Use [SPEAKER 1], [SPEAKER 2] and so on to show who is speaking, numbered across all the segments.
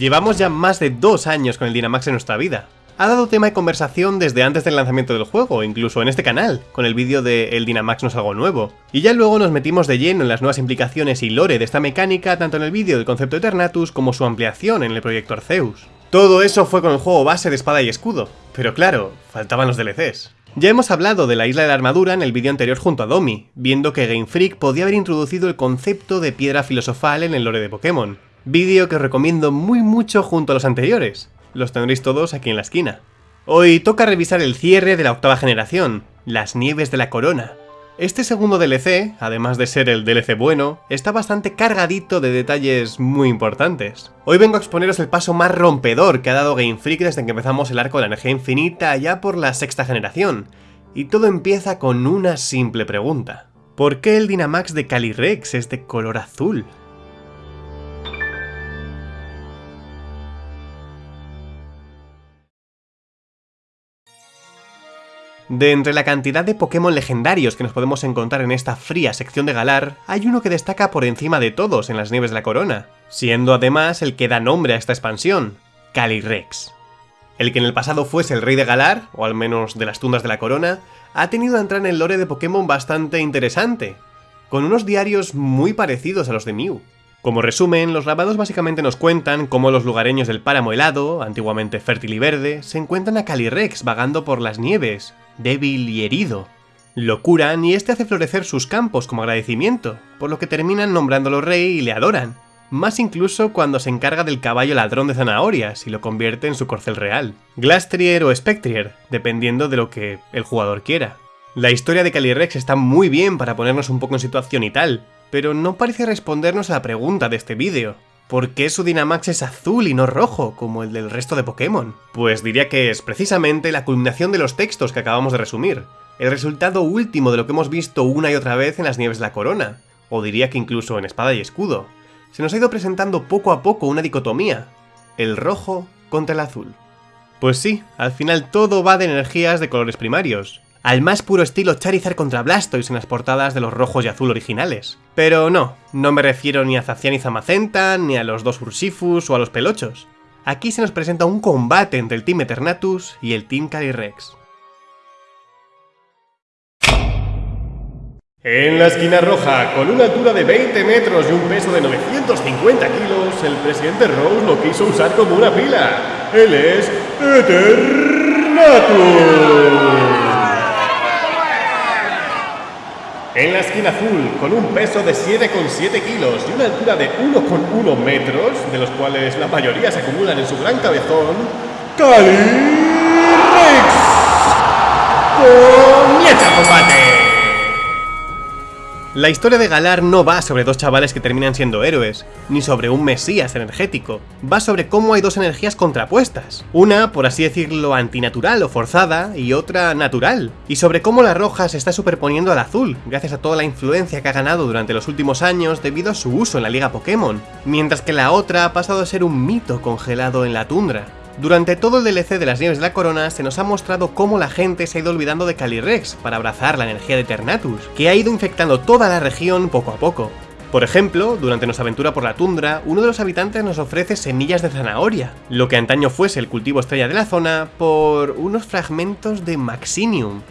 [SPEAKER 1] Llevamos ya más de dos años con el Dynamax en nuestra vida. Ha dado tema de conversación desde antes del lanzamiento del juego, incluso en este canal, con el vídeo de El Dynamax no es algo nuevo. Y ya luego nos metimos de lleno en las nuevas implicaciones y lore de esta mecánica, tanto en el vídeo del concepto Eternatus como su ampliación en el proyecto Arceus. Todo eso fue con el juego base de espada y escudo, pero claro, faltaban los DLCs. Ya hemos hablado de la isla de la armadura en el vídeo anterior junto a Domi, viendo que Game Freak podía haber introducido el concepto de piedra filosofal en el lore de Pokémon. Vídeo que os recomiendo muy mucho junto a los anteriores. Los tendréis todos aquí en la esquina. Hoy toca revisar el cierre de la octava generación, las nieves de la corona, este segundo DLC, además de ser el DLC bueno, está bastante cargadito de detalles muy importantes. Hoy vengo a exponeros el paso más rompedor que ha dado Game Freak desde que empezamos el arco de la energía infinita ya por la sexta generación, y todo empieza con una simple pregunta. ¿Por qué el Dynamax de Calyrex es de color azul? De entre la cantidad de Pokémon legendarios que nos podemos encontrar en esta fría sección de Galar, hay uno que destaca por encima de todos en las nieves de la corona, siendo además el que da nombre a esta expansión, Calyrex. El que en el pasado fuese el rey de Galar, o al menos de las tundas de la corona, ha tenido a entrar en el lore de Pokémon bastante interesante, con unos diarios muy parecidos a los de Mew. Como resumen, los grabados básicamente nos cuentan cómo los lugareños del páramo helado, antiguamente fértil y verde, se encuentran a Calyrex vagando por las nieves, débil y herido. Lo curan y este hace florecer sus campos como agradecimiento, por lo que terminan nombrándolo rey y le adoran, más incluso cuando se encarga del caballo ladrón de zanahorias y lo convierte en su corcel real. Glastrier o Spectrier, dependiendo de lo que el jugador quiera. La historia de Calyrex está muy bien para ponernos un poco en situación y tal, pero no parece respondernos a la pregunta de este vídeo. ¿Por qué su Dynamax es azul y no rojo, como el del resto de Pokémon? Pues diría que es precisamente la culminación de los textos que acabamos de resumir, el resultado último de lo que hemos visto una y otra vez en las Nieves de la Corona, o diría que incluso en Espada y Escudo. Se nos ha ido presentando poco a poco una dicotomía, el rojo contra el azul. Pues sí, al final todo va de energías de colores primarios, al más puro estilo Charizard contra Blastoise en las portadas de los rojos y azul originales. Pero no, no me refiero ni a Zacian y Zamacenta, ni a los dos Ursifus o a los Pelochos. Aquí se nos presenta un combate entre el Team Eternatus y el Team Calyrex. En la esquina roja, con una altura de 20 metros y un peso de 950 kilos, el presidente Rose lo quiso usar como una pila. Él es Eternatus. En la esquina azul, con un peso de 7,7 kilos y una altura de 1,1 metros, de los cuales la mayoría se acumulan en su gran cabezón, Cali Rex. ¡Comienza combate! La historia de Galar no va sobre dos chavales que terminan siendo héroes, ni sobre un mesías energético, va sobre cómo hay dos energías contrapuestas, una, por así decirlo, antinatural o forzada, y otra natural, y sobre cómo la roja se está superponiendo al azul, gracias a toda la influencia que ha ganado durante los últimos años debido a su uso en la liga Pokémon, mientras que la otra ha pasado a ser un mito congelado en la tundra. Durante todo el DLC de las Nieves de la Corona se nos ha mostrado cómo la gente se ha ido olvidando de Calyrex para abrazar la energía de Ternatus, que ha ido infectando toda la región poco a poco. Por ejemplo, durante nuestra aventura por la tundra, uno de los habitantes nos ofrece semillas de zanahoria, lo que antaño fuese el cultivo estrella de la zona, por unos fragmentos de Maxinium,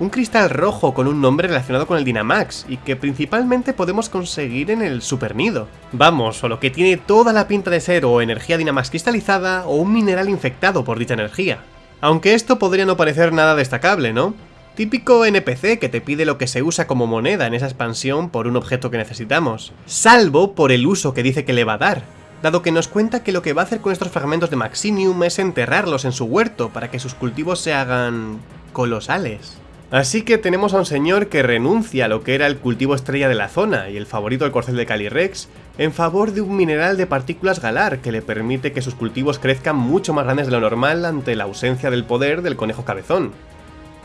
[SPEAKER 1] un cristal rojo con un nombre relacionado con el Dynamax y que principalmente podemos conseguir en el Super Nido. Vamos, o lo que tiene toda la pinta de ser o energía Dynamax cristalizada o un mineral infectado por dicha energía. Aunque esto podría no parecer nada destacable, ¿no? Típico NPC que te pide lo que se usa como moneda en esa expansión por un objeto que necesitamos, salvo por el uso que dice que le va a dar, dado que nos cuenta que lo que va a hacer con estos fragmentos de Maxinium es enterrarlos en su huerto para que sus cultivos se hagan... colosales. Así que tenemos a un señor que renuncia a lo que era el cultivo estrella de la zona y el favorito del corcel de Calyrex en favor de un mineral de partículas galar que le permite que sus cultivos crezcan mucho más grandes de lo normal ante la ausencia del poder del conejo cabezón.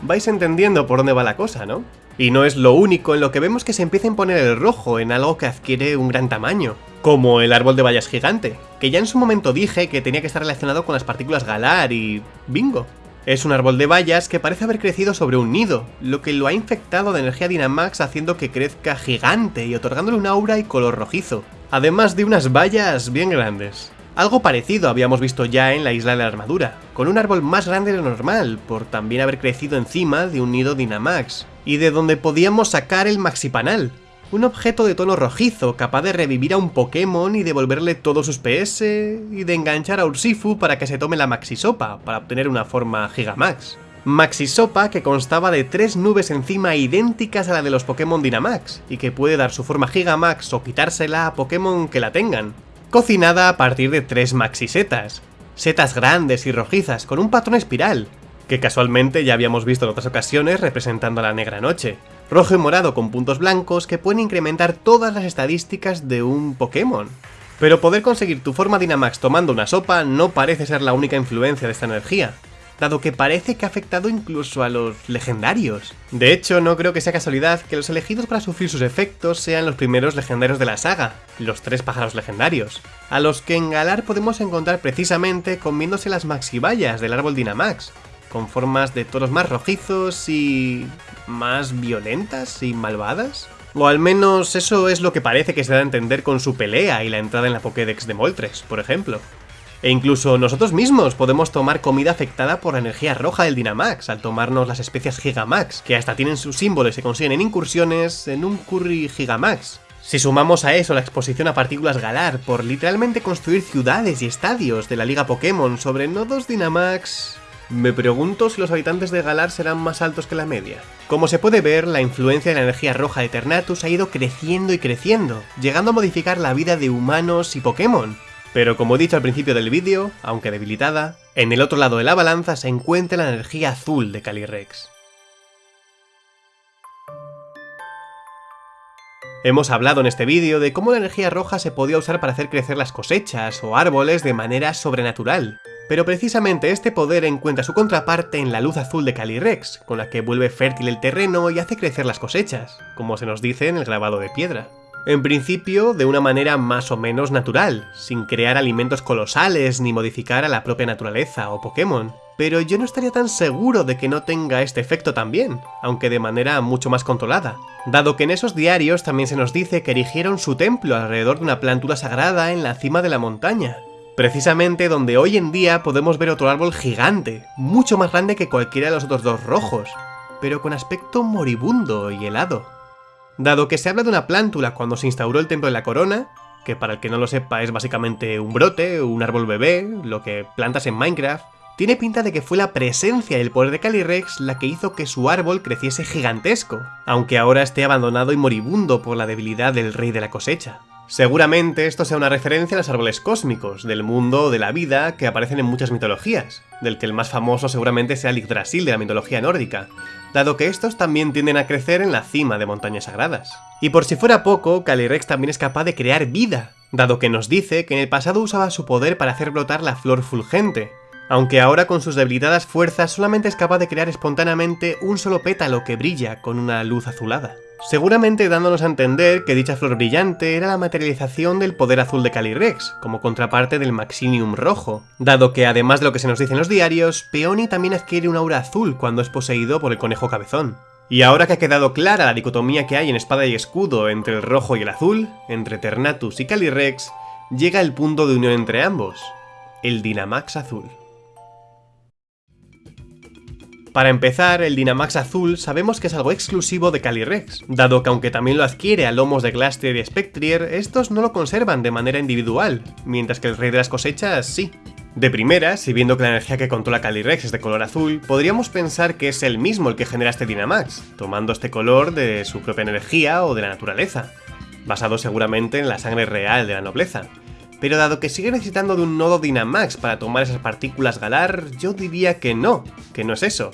[SPEAKER 1] Vais entendiendo por dónde va la cosa, ¿no? Y no es lo único en lo que vemos que se empieza a imponer el rojo en algo que adquiere un gran tamaño, como el árbol de bayas gigante, que ya en su momento dije que tenía que estar relacionado con las partículas galar y... bingo. Es un árbol de bayas que parece haber crecido sobre un nido, lo que lo ha infectado de energía Dynamax haciendo que crezca gigante y otorgándole un aura y color rojizo, además de unas bayas bien grandes. Algo parecido habíamos visto ya en la isla de la armadura, con un árbol más grande de lo normal, por también haber crecido encima de un nido Dynamax, y de donde podíamos sacar el Maxipanal, un objeto de tono rojizo capaz de revivir a un Pokémon y devolverle todos sus PS, y de enganchar a Ursifu para que se tome la Maxisopa, para obtener una forma Gigamax. Maxisopa que constaba de tres nubes encima idénticas a la de los Pokémon Dynamax, y que puede dar su forma Gigamax o quitársela a Pokémon que la tengan, cocinada a partir de tres maxisetas, setas grandes y rojizas con un patrón espiral, que casualmente ya habíamos visto en otras ocasiones representando a la negra noche, rojo y morado con puntos blancos que pueden incrementar todas las estadísticas de un Pokémon. Pero poder conseguir tu forma Dynamax tomando una sopa no parece ser la única influencia de esta energía, dado que parece que ha afectado incluso a los legendarios. De hecho, no creo que sea casualidad que los elegidos para sufrir sus efectos sean los primeros legendarios de la saga, los tres pájaros legendarios, a los que en Galar podemos encontrar precisamente comiéndose las maxibayas del árbol Dynamax, con formas de toros más rojizos y... más violentas y malvadas. O al menos eso es lo que parece que se da a entender con su pelea y la entrada en la Pokédex de Moltres, por ejemplo. E incluso nosotros mismos podemos tomar comida afectada por la energía roja del Dynamax al tomarnos las especias Gigamax, que hasta tienen su símbolo y se consiguen en incursiones en un curry Gigamax. Si sumamos a eso la exposición a partículas Galar por literalmente construir ciudades y estadios de la Liga Pokémon sobre nodos Dynamax... Me pregunto si los habitantes de Galar serán más altos que la media. Como se puede ver, la influencia de la energía roja de Ternatus ha ido creciendo y creciendo, llegando a modificar la vida de humanos y Pokémon, pero como he dicho al principio del vídeo, aunque debilitada, en el otro lado de la balanza se encuentra la energía azul de Calyrex. Hemos hablado en este vídeo de cómo la energía roja se podía usar para hacer crecer las cosechas o árboles de manera sobrenatural, pero precisamente este poder encuentra su contraparte en la luz azul de Calyrex, con la que vuelve fértil el terreno y hace crecer las cosechas, como se nos dice en el grabado de piedra. En principio, de una manera más o menos natural, sin crear alimentos colosales ni modificar a la propia naturaleza o Pokémon. Pero yo no estaría tan seguro de que no tenga este efecto también, aunque de manera mucho más controlada, dado que en esos diarios también se nos dice que erigieron su templo alrededor de una plantula sagrada en la cima de la montaña, precisamente donde hoy en día podemos ver otro árbol gigante, mucho más grande que cualquiera de los otros dos rojos, pero con aspecto moribundo y helado. Dado que se habla de una plántula cuando se instauró el Templo de la Corona, que para el que no lo sepa es básicamente un brote, un árbol bebé, lo que plantas en Minecraft, tiene pinta de que fue la presencia y el poder de Calyrex la que hizo que su árbol creciese gigantesco, aunque ahora esté abandonado y moribundo por la debilidad del rey de la cosecha. Seguramente esto sea una referencia a los árboles cósmicos, del mundo de la vida que aparecen en muchas mitologías, del que el más famoso seguramente sea el Yggdrasil de la mitología nórdica, dado que estos también tienden a crecer en la cima de montañas sagradas. Y por si fuera poco, Calyrex también es capaz de crear vida, dado que nos dice que en el pasado usaba su poder para hacer brotar la flor fulgente, aunque ahora con sus debilitadas fuerzas solamente es capaz de crear espontáneamente un solo pétalo que brilla con una luz azulada seguramente dándonos a entender que dicha flor brillante era la materialización del poder azul de Calyrex, como contraparte del Maxinium rojo, dado que además de lo que se nos dice en los diarios, Peony también adquiere un aura azul cuando es poseído por el conejo cabezón. Y ahora que ha quedado clara la dicotomía que hay en espada y escudo entre el rojo y el azul, entre Ternatus y Calyrex, llega el punto de unión entre ambos, el Dynamax azul. Para empezar, el Dynamax azul sabemos que es algo exclusivo de Calyrex, dado que aunque también lo adquiere a lomos de Glastrier y Spectrier, estos no lo conservan de manera individual, mientras que el Rey de las Cosechas sí. De primera, si viendo que la energía que controla Calyrex es de color azul, podríamos pensar que es el mismo el que genera este Dynamax, tomando este color de su propia energía o de la naturaleza, basado seguramente en la sangre real de la nobleza. Pero dado que sigue necesitando de un nodo Dynamax para tomar esas partículas Galar, yo diría que no, que no es eso,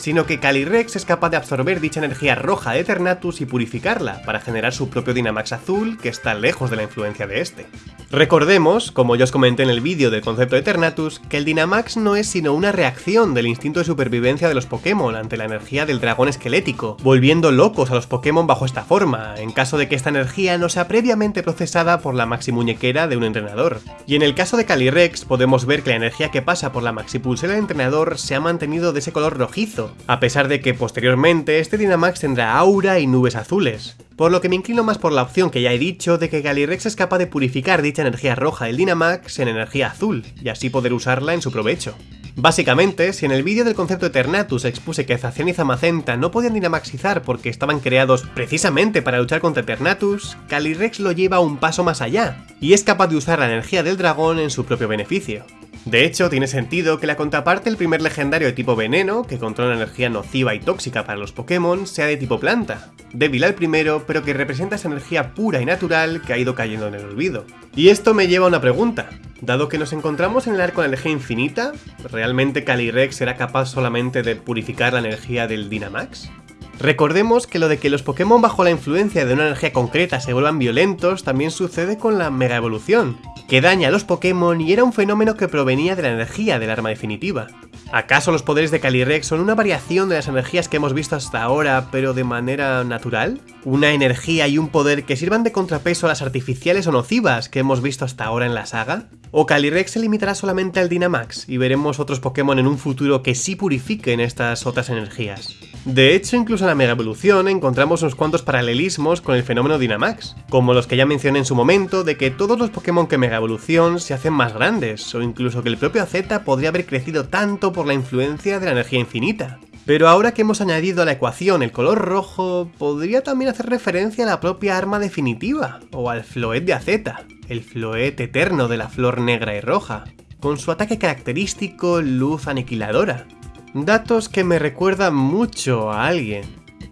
[SPEAKER 1] sino que Calyrex es capaz de absorber dicha energía roja de Eternatus y purificarla, para generar su propio Dynamax azul que está lejos de la influencia de este. Recordemos, como ya os comenté en el vídeo del concepto de Eternatus, que el Dynamax no es sino una reacción del instinto de supervivencia de los Pokémon ante la energía del dragón esquelético, volviendo locos a los Pokémon bajo esta forma, en caso de que esta energía no sea previamente procesada por la maxi muñequera de un entrenador. Y en el caso de Calyrex podemos ver que la energía que pasa por la maxi pulsera del entrenador se ha mantenido de ese color rojizo, a pesar de que posteriormente este Dynamax tendrá aura y nubes azules, por lo que me inclino más por la opción que ya he dicho de que Calyrex es capaz de purificar dicha energía roja del Dynamax en energía azul, y así poder usarla en su provecho. Básicamente, si en el vídeo del concepto Eternatus expuse que Zacian y Zamacenta no podían dinamaxizar porque estaban creados precisamente para luchar contra Eternatus, Calyrex lo lleva un paso más allá, y es capaz de usar la energía del dragón en su propio beneficio. De hecho, tiene sentido que la contraparte del primer legendario de tipo veneno, que controla energía nociva y tóxica para los Pokémon, sea de tipo planta. Débil al primero, pero que representa esa energía pura y natural que ha ido cayendo en el olvido. Y esto me lleva a una pregunta. Dado que nos encontramos en el arco de energía infinita, ¿realmente Calyrex será capaz solamente de purificar la energía del Dynamax? Recordemos que lo de que los Pokémon bajo la influencia de una energía concreta se vuelvan violentos también sucede con la Mega Evolución, que daña a los Pokémon y era un fenómeno que provenía de la energía del arma definitiva. ¿Acaso los poderes de Calyrex son una variación de las energías que hemos visto hasta ahora, pero de manera natural? ¿Una energía y un poder que sirvan de contrapeso a las artificiales o nocivas que hemos visto hasta ahora en la saga? ¿O Calyrex se limitará solamente al Dynamax y veremos otros Pokémon en un futuro que sí purifiquen estas otras energías? De hecho, incluso en la Mega Evolución encontramos unos cuantos paralelismos con el fenómeno Dynamax, como los que ya mencioné en su momento de que todos los Pokémon que Mega Evolución se hacen más grandes, o incluso que el propio Z podría haber crecido tanto por la influencia de la energía infinita. Pero ahora que hemos añadido a la ecuación el color rojo, podría también hacer referencia a la propia arma definitiva, o al Floet de Azeta, el Floet eterno de la flor negra y roja, con su ataque característico luz aniquiladora. Datos que me recuerdan mucho a alguien.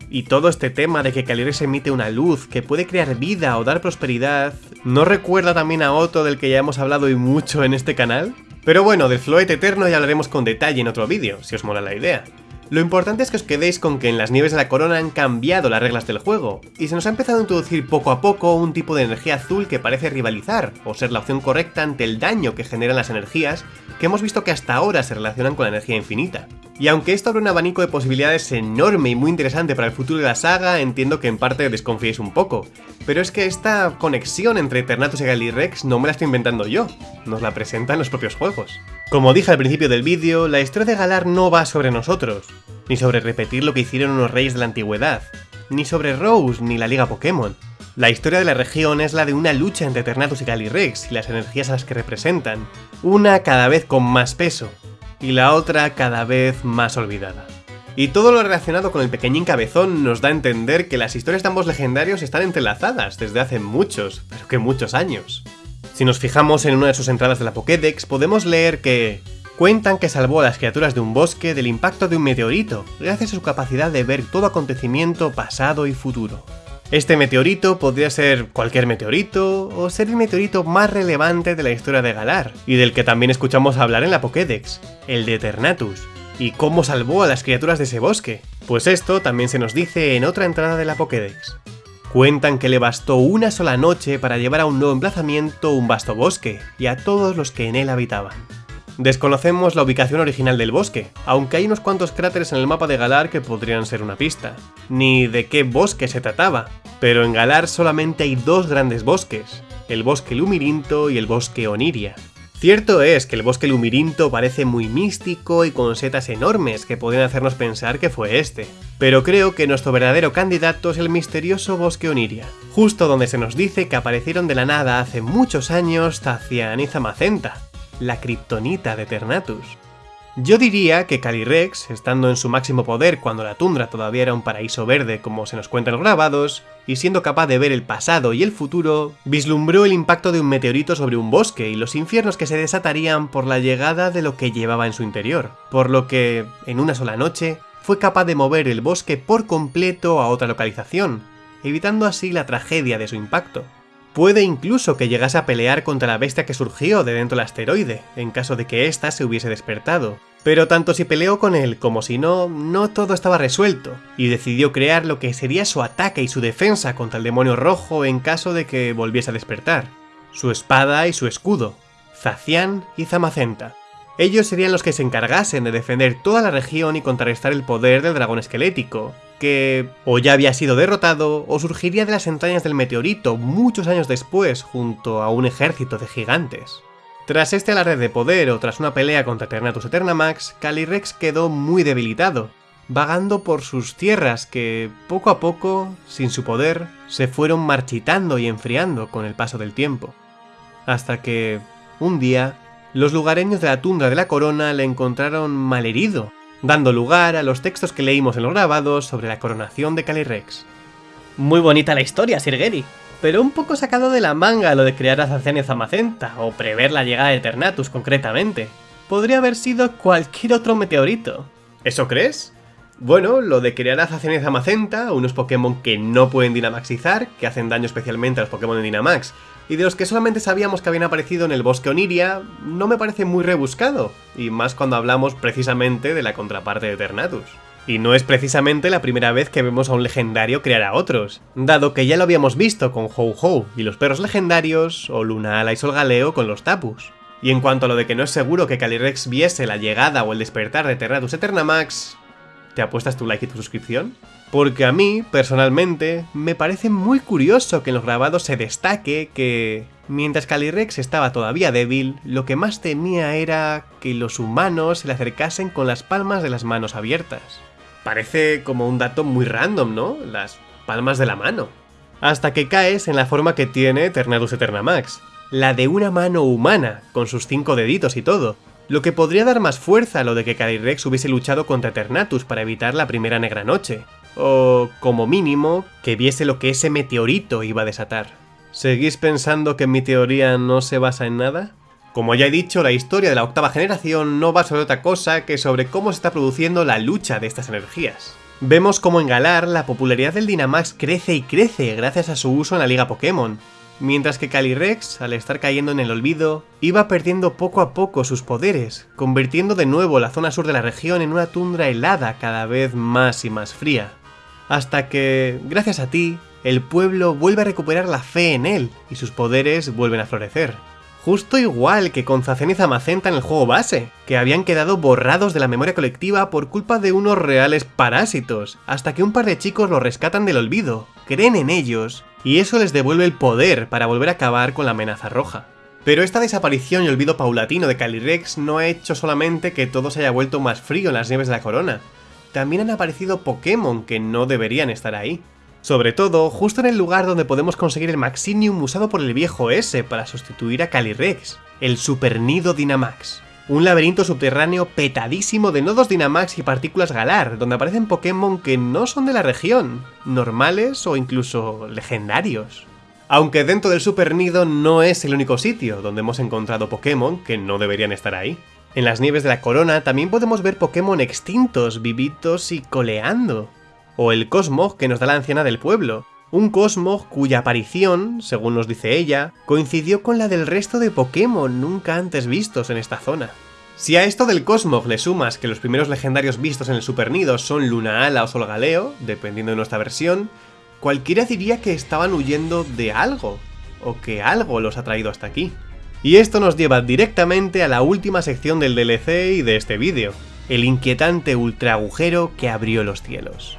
[SPEAKER 1] Y todo este tema de que Calyrex emite una luz que puede crear vida o dar prosperidad, ¿no recuerda también a otro del que ya hemos hablado y mucho en este canal? Pero bueno, del Floet Eterno ya hablaremos con detalle en otro vídeo, si os mola la idea. Lo importante es que os quedéis con que en las nieves de la corona han cambiado las reglas del juego, y se nos ha empezado a introducir poco a poco un tipo de energía azul que parece rivalizar, o ser la opción correcta ante el daño que generan las energías que hemos visto que hasta ahora se relacionan con la energía infinita. Y aunque esto abre un abanico de posibilidades enorme y muy interesante para el futuro de la saga, entiendo que en parte desconfiéis un poco. Pero es que esta conexión entre Eternatus y Calyrex no me la estoy inventando yo, nos la presentan los propios juegos. Como dije al principio del vídeo, la historia de Galar no va sobre nosotros, ni sobre repetir lo que hicieron unos reyes de la antigüedad, ni sobre Rose ni la Liga Pokémon. La historia de la región es la de una lucha entre Eternatus y Calyrex y las energías a las que representan, una cada vez con más peso, y la otra cada vez más olvidada. Y todo lo relacionado con el pequeñín cabezón nos da a entender que las historias de ambos legendarios están entrelazadas desde hace muchos, pero que muchos años. Si nos fijamos en una de sus entradas de la Pokédex, podemos leer que cuentan que salvó a las criaturas de un bosque del impacto de un meteorito, gracias a su capacidad de ver todo acontecimiento pasado y futuro. Este meteorito podría ser cualquier meteorito, o ser el meteorito más relevante de la historia de Galar, y del que también escuchamos hablar en la Pokédex, el de Eternatus. ¿Y cómo salvó a las criaturas de ese bosque? Pues esto también se nos dice en otra entrada de la Pokédex. Cuentan que le bastó una sola noche para llevar a un nuevo emplazamiento un vasto bosque, y a todos los que en él habitaban. Desconocemos la ubicación original del bosque, aunque hay unos cuantos cráteres en el mapa de Galar que podrían ser una pista, ni de qué bosque se trataba, pero en Galar solamente hay dos grandes bosques, el bosque Lumirinto y el bosque Oniria. Cierto es que el bosque Lumirinto parece muy místico y con setas enormes que pueden hacernos pensar que fue este, pero creo que nuestro verdadero candidato es el misterioso bosque Oniria, justo donde se nos dice que aparecieron de la nada hace muchos años Zacian y Zamacenta, la kriptonita de Ternatus. Yo diría que Calyrex, estando en su máximo poder cuando la tundra todavía era un paraíso verde como se nos cuentan los grabados, y siendo capaz de ver el pasado y el futuro, vislumbró el impacto de un meteorito sobre un bosque y los infiernos que se desatarían por la llegada de lo que llevaba en su interior, por lo que, en una sola noche, fue capaz de mover el bosque por completo a otra localización, evitando así la tragedia de su impacto. Puede incluso que llegase a pelear contra la bestia que surgió de dentro del asteroide, en caso de que ésta se hubiese despertado. Pero tanto si peleó con él como si no, no todo estaba resuelto, y decidió crear lo que sería su ataque y su defensa contra el demonio rojo en caso de que volviese a despertar. Su espada y su escudo, Zacian y Zamacenta. Ellos serían los que se encargasen de defender toda la región y contrarrestar el poder del dragón esquelético, que o ya había sido derrotado o surgiría de las entrañas del meteorito muchos años después junto a un ejército de gigantes. Tras este alarde de poder o tras una pelea contra Eternatus Eternamax, Calyrex quedó muy debilitado, vagando por sus tierras que, poco a poco, sin su poder, se fueron marchitando y enfriando con el paso del tiempo. Hasta que, un día, los lugareños de la tundra de la corona le encontraron malherido, dando lugar a los textos que leímos en los grabados sobre la coronación de Calyrex.
[SPEAKER 2] Muy bonita la historia, Sir Gary, pero un poco sacado de la manga lo de crear a Zamacenta, o prever la llegada de Ternatus concretamente. Podría haber sido cualquier otro meteorito.
[SPEAKER 1] ¿Eso crees? Bueno, lo de crear a Zamacenta, unos Pokémon que no pueden Dynamaxizar, que hacen daño especialmente a los Pokémon de Dynamax, y de los que solamente sabíamos que habían aparecido en el bosque Oniria, no me parece muy rebuscado, y más cuando hablamos precisamente de la contraparte de Ternatus. Y no es precisamente la primera vez que vemos a un legendario crear a otros, dado que ya lo habíamos visto con Ho-Ho y los perros legendarios, o Lunala y Solgaleo con los Tapus. Y en cuanto a lo de que no es seguro que Calyrex viese la llegada o el despertar de Ternatus Eternamax, ¿te apuestas tu like y tu suscripción? Porque a mí, personalmente, me parece muy curioso que en los grabados se destaque que, mientras Calyrex estaba todavía débil, lo que más temía era que los humanos se le acercasen con las palmas de las manos abiertas. Parece como un dato muy random, ¿no? Las palmas de la mano. Hasta que caes en la forma que tiene Eternadus Eternamax, la de una mano humana, con sus cinco deditos y todo, lo que podría dar más fuerza a lo de que Calyrex hubiese luchado contra Eternatus para evitar la primera negra noche, o, como mínimo, que viese lo que ese meteorito iba a desatar. ¿Seguís pensando que mi teoría no se basa en nada? Como ya he dicho, la historia de la octava generación no va sobre otra cosa que sobre cómo se está produciendo la lucha de estas energías. Vemos cómo en Galar la popularidad del Dynamax crece y crece gracias a su uso en la liga Pokémon, mientras que Calyrex, al estar cayendo en el olvido, iba perdiendo poco a poco sus poderes, convirtiendo de nuevo la zona sur de la región en una tundra helada cada vez más y más fría. Hasta que, gracias a ti, el pueblo vuelve a recuperar la fe en él y sus poderes vuelven a florecer. Justo igual que con Zacen y Zamacenta en el juego base, que habían quedado borrados de la memoria colectiva por culpa de unos reales parásitos, hasta que un par de chicos los rescatan del olvido, creen en ellos, y eso les devuelve el poder para volver a acabar con la amenaza roja. Pero esta desaparición y olvido paulatino de Calyrex no ha hecho solamente que todo se haya vuelto más frío en las nieves de la corona, también han aparecido Pokémon que no deberían estar ahí. Sobre todo, justo en el lugar donde podemos conseguir el Maxinium usado por el viejo S para sustituir a Calyrex, el Super Nido Dynamax. Un laberinto subterráneo petadísimo de nodos Dynamax y partículas Galar, donde aparecen Pokémon que no son de la región, normales o incluso legendarios. Aunque dentro del Super Nido no es el único sitio donde hemos encontrado Pokémon que no deberían estar ahí. En las nieves de la corona también podemos ver Pokémon extintos, vivitos y coleando, o el Cosmog que nos da la anciana del pueblo, un Cosmog cuya aparición, según nos dice ella, coincidió con la del resto de Pokémon nunca antes vistos en esta zona. Si a esto del Cosmog le sumas que los primeros legendarios vistos en el Super Nido son Lunaala o Solgaleo, dependiendo de nuestra versión, cualquiera diría que estaban huyendo de algo, o que algo los ha traído hasta aquí. Y esto nos lleva directamente a la última sección del DLC y de este vídeo, el inquietante ultra agujero que abrió los cielos.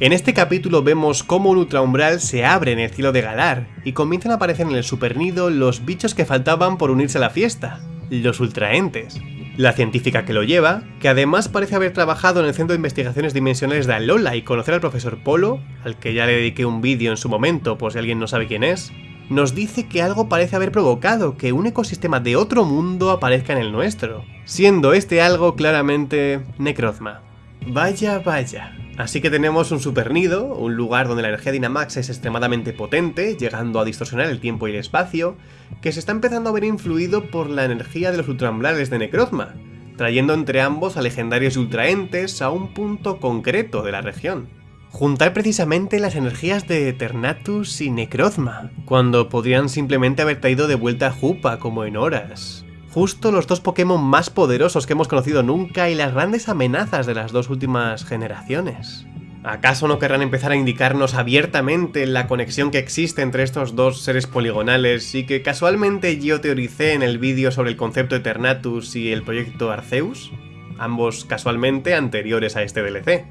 [SPEAKER 1] En este capítulo vemos cómo un ultraumbral se abre en el cielo de Galar, y comienzan a aparecer en el supernido los bichos que faltaban por unirse a la fiesta, los ultraentes. La científica que lo lleva, que además parece haber trabajado en el Centro de Investigaciones Dimensionales de Alola y conocer al profesor Polo, al que ya le dediqué un vídeo en su momento por si alguien no sabe quién es, nos dice que algo parece haber provocado que un ecosistema de otro mundo aparezca en el nuestro, siendo este algo claramente Necrozma. Vaya, vaya. Así que tenemos un supernido, un lugar donde la energía Dynamax es extremadamente potente, llegando a distorsionar el tiempo y el espacio, que se está empezando a ver influido por la energía de los ultraumbrales de Necrozma, trayendo entre ambos a legendarios ultraentes a un punto concreto de la región. Juntar precisamente las energías de Eternatus y Necrozma, cuando podrían simplemente haber traído de vuelta a Jupa como en horas, justo los dos Pokémon más poderosos que hemos conocido nunca y las grandes amenazas de las dos últimas generaciones. ¿Acaso no querrán empezar a indicarnos abiertamente la conexión que existe entre estos dos seres poligonales y que casualmente yo teoricé en el vídeo sobre el concepto Eternatus y el proyecto Arceus? Ambos casualmente anteriores a este DLC.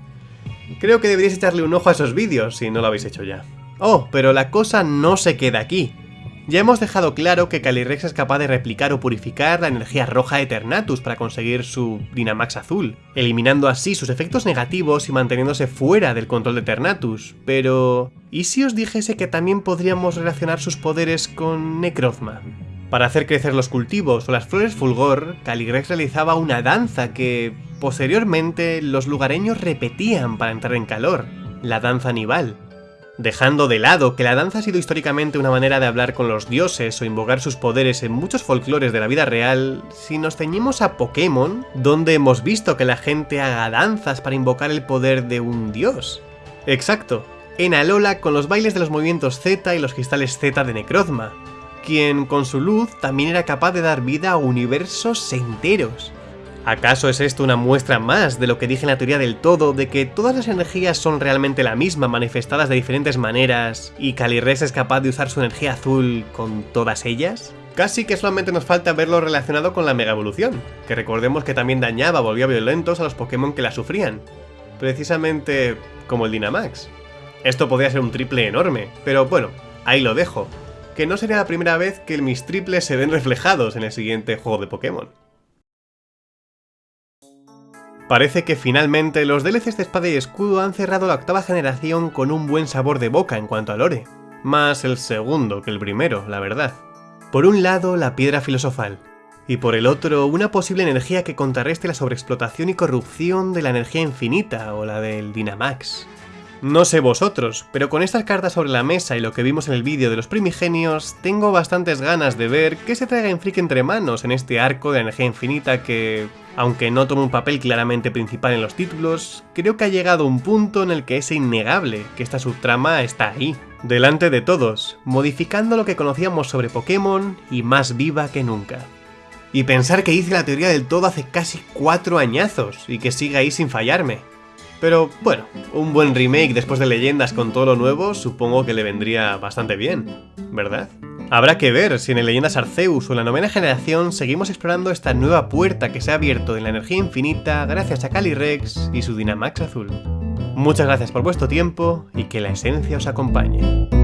[SPEAKER 1] Creo que deberíais echarle un ojo a esos vídeos si no lo habéis hecho ya. Oh, pero la cosa no se queda aquí. Ya hemos dejado claro que Calyrex es capaz de replicar o purificar la energía roja de Eternatus para conseguir su Dynamax azul, eliminando así sus efectos negativos y manteniéndose fuera del control de Eternatus, pero... ¿y si os dijese que también podríamos relacionar sus poderes con Necrozma? Para hacer crecer los cultivos o las flores fulgor, Caligrex realizaba una danza que, posteriormente, los lugareños repetían para entrar en calor, la danza Nival. Dejando de lado que la danza ha sido históricamente una manera de hablar con los dioses o invocar sus poderes en muchos folclores de la vida real, si nos ceñimos a Pokémon, donde hemos visto que la gente haga danzas para invocar el poder de un dios. Exacto, en Alola con los bailes de los movimientos Z y los cristales Z de Necrozma, quien con su luz también era capaz de dar vida a universos enteros. ¿Acaso es esto una muestra más de lo que dije en la teoría del todo, de que todas las energías son realmente la misma, manifestadas de diferentes maneras, y Calyrex es capaz de usar su energía azul con todas ellas? Casi que solamente nos falta verlo relacionado con la Mega Evolución, que recordemos que también dañaba, volvía violentos a los Pokémon que la sufrían. Precisamente como el Dynamax. Esto podría ser un triple enorme, pero bueno, ahí lo dejo, que no sería la primera vez que mis triples se ven reflejados en el siguiente juego de Pokémon. Parece que finalmente los DLCs de Espada y Escudo han cerrado la octava generación con un buen sabor de boca en cuanto a lore. Más el segundo que el primero, la verdad. Por un lado, la piedra filosofal, y por el otro, una posible energía que contrarreste la sobreexplotación y corrupción de la energía infinita o la del Dynamax. No sé vosotros, pero con estas cartas sobre la mesa y lo que vimos en el vídeo de los primigenios, tengo bastantes ganas de ver qué se traiga Freak entre manos en este arco de energía infinita que, aunque no toma un papel claramente principal en los títulos, creo que ha llegado un punto en el que es innegable que esta subtrama está ahí, delante de todos, modificando lo que conocíamos sobre Pokémon y más viva que nunca. Y pensar que hice la teoría del todo hace casi cuatro añazos y que sigue ahí sin fallarme. Pero bueno, un buen remake después de Leyendas con todo lo nuevo supongo que le vendría bastante bien, ¿verdad? Habrá que ver si en el Leyendas Arceus o en la novena generación seguimos explorando esta nueva puerta que se ha abierto en la energía infinita gracias a Calyrex y su Dynamax azul. Muchas gracias por vuestro tiempo y que la esencia os acompañe.